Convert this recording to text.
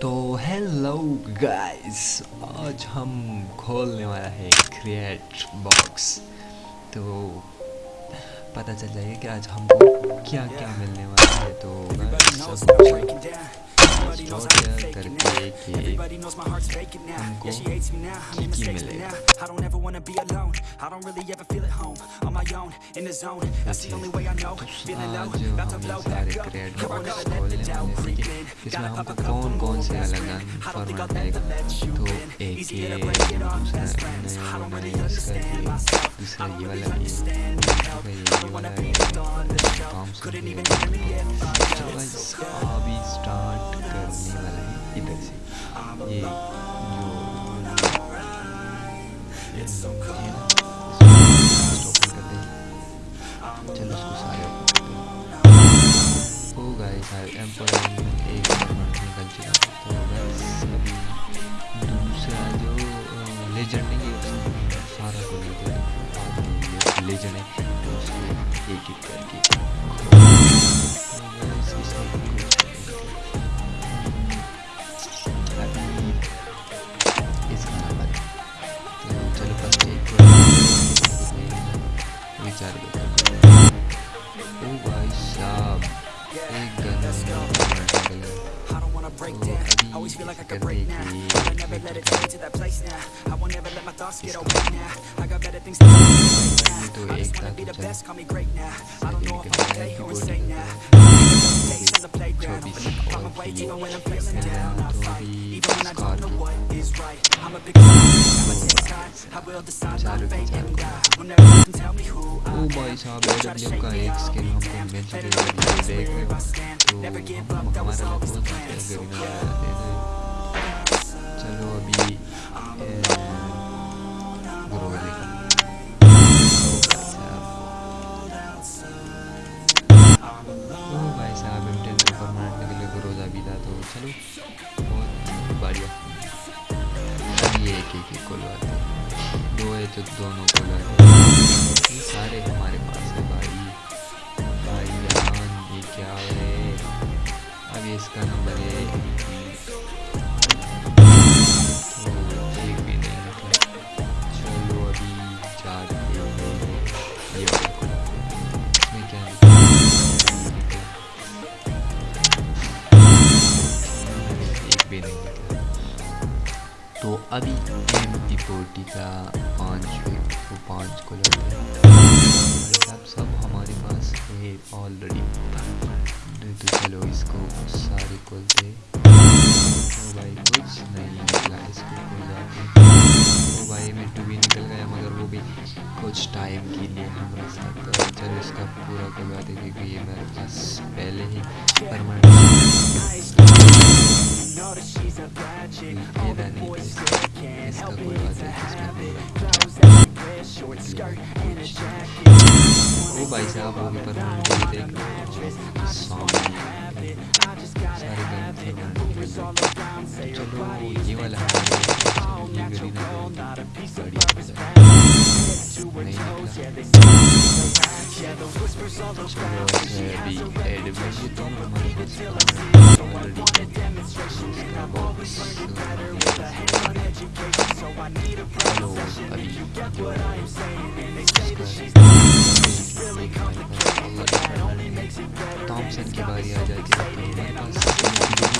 تو hello guys آج ہم کھولنے والا ہے کریٹ باکس تو پتہ چل جائے کہ آج ہم کو کیا کیا ملنے والا ہے. تو کر کے کہ ہم کو کی کی ملے گا آج ہم سارے کریٹ باکس کھولنے والے ہیں۔ اس میں ہم کو کون کون سے الگ الگ فارمیٹ ملے گا تو ایک یہ دوسرا میں نے یوز کر دیا دوسرا یہ والا بھی یہ والا بھی کام سے چلو بس ابھی اسٹارٹ کرنے والا ہے ادھر سے۔ یہ جو چلو اس کو سارے ہو گئے ایک نکل چکا تو بس ابھی دوسرا جو لیجنڈ ہے یہ سارا کو لیجنڈ ہے تو اس کو ایک ایک کر کے چار بجے ایک break down I Always feel like I could break now But I never let it take me to that place now I won't ever let my thoughts get away now I got better things to do now I just wanna be the best, call me great now I don't know if I'm okay or insane now Days on the playground Open up on my way even when I'm feeling down I fight, even when I don't know what is right I'm a big fan, I'ma take time I will decide my fate and die Will never let tell me who او بھائی صاحب A W کا ایک سکن ہم کو مل چکے ہیں دیکھ رہے ہو تو ہم ہمارا لوگ بہت اچھا چلو ابھی گرو والے او بھائی صاحب ایم کو پرماننٹ کے لیے گروزہ بھی تھا تو چلو بہت بڑھیا اب ایک ایک ایک کھولواتے دو ہے تو دونوں کھولواتے ہیں سارے ہمارے پاس ہے بھائی۔ بھائی جان، یہ کیا ہے؟ اب اس کا نمبر ہے۔ بھی نہیں چلو ابھی چار یہ میں کیا ایک بھی نہیں تو ابھی ایم ٹی فورٹی کا پانچ وہ پانچ کو سب سب ہمارے پاس ہے آلریڈی تو چلو اس کو سارے کھولتے تو بھائی کچھ نہیں نکلا۔ اس کو کھولا تو بھائی میں ٹو بھی نکل گیا مگر وہ بھی کچھ ٹائم کے لیے ہمارے ساتھ چلو اس کا پورا کھلواتے کیونکہ یہ میرے پاس پہلے ہی پرماننٹ وہ بھائی صاحب وہ بھی پرماننٹ دیکھ سامنے سارے گن چلو یہ والا یہ گرین نہیں نکلا چلو ابھی ایڈ آ جاتی ہے